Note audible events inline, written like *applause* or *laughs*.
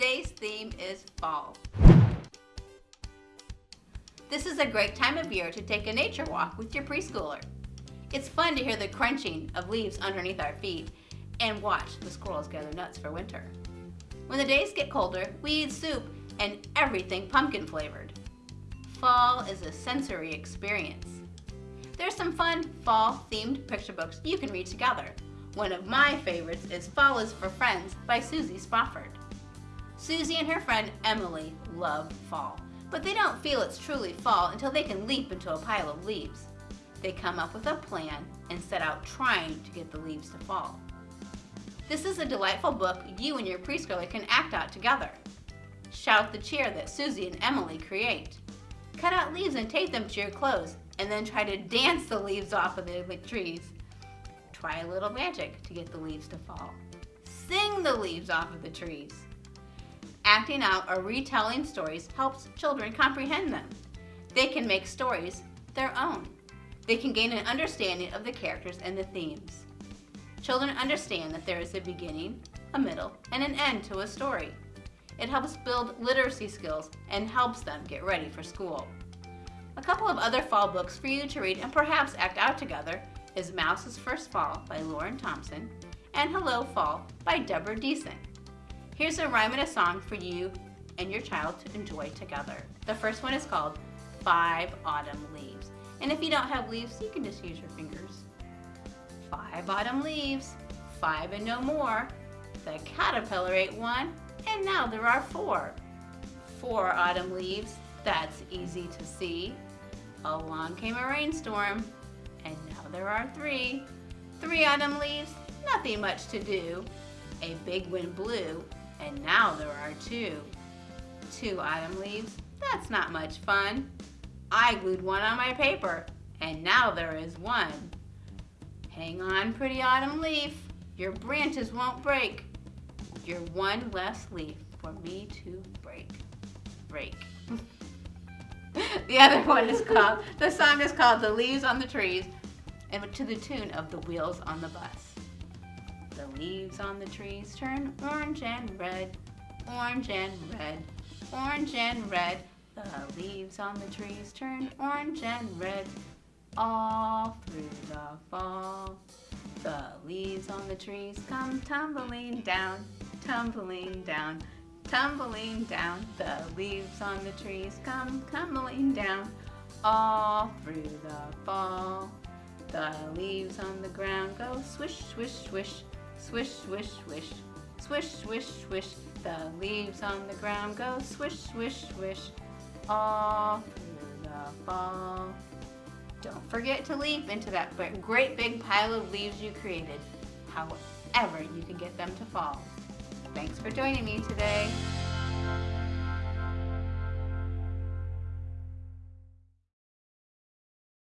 today's theme is fall. This is a great time of year to take a nature walk with your preschooler. It's fun to hear the crunching of leaves underneath our feet and watch the squirrels gather nuts for winter. When the days get colder, we eat soup and everything pumpkin flavored. Fall is a sensory experience. There's some fun fall themed picture books you can read together. One of my favorites is Fall is for Friends by Susie Spofford. Susie and her friend Emily love fall, but they don't feel it's truly fall until they can leap into a pile of leaves. They come up with a plan and set out trying to get the leaves to fall. This is a delightful book you and your preschooler can act out together. Shout the cheer that Susie and Emily create. Cut out leaves and tape them to your clothes and then try to dance the leaves off of the trees. Try a little magic to get the leaves to fall. Sing the leaves off of the trees. Acting out or retelling stories helps children comprehend them. They can make stories their own. They can gain an understanding of the characters and the themes. Children understand that there is a beginning, a middle, and an end to a story. It helps build literacy skills and helps them get ready for school. A couple of other fall books for you to read and perhaps act out together is Mouse's First Fall by Lauren Thompson and Hello Fall by Deborah Diesen. Here's a rhyme and a song for you and your child to enjoy together. The first one is called Five Autumn Leaves. And if you don't have leaves, you can just use your fingers. Five autumn leaves, five and no more. The caterpillar ate one, and now there are four. Four autumn leaves, that's easy to see. Along came a rainstorm, and now there are three. Three autumn leaves, nothing much to do. A big wind blew, and now there are two. Two autumn leaves, that's not much fun. I glued one on my paper, and now there is one. Hang on, pretty autumn leaf, your branches won't break. You're one less leaf for me to break. Break. *laughs* the other one is called, the song is called The Leaves on the Trees, and to the tune of The Wheels on the Bus. The leaves on the trees turn orange and red, orange and red, orange and red. The leaves on the trees turn orange and red all through the fall. The leaves on the trees come tumbling down, tumbling down, tumbling down. The leaves on the trees come tumbling down all through the fall. The leaves on the ground go swish, swish, swish, swish, swish, swish, swish, swish, swish. The leaves on the ground go swish, swish, swish, all through the fall. Don't forget to leap into that great big pile of leaves you created, however you can get them to fall. Thanks for joining me today.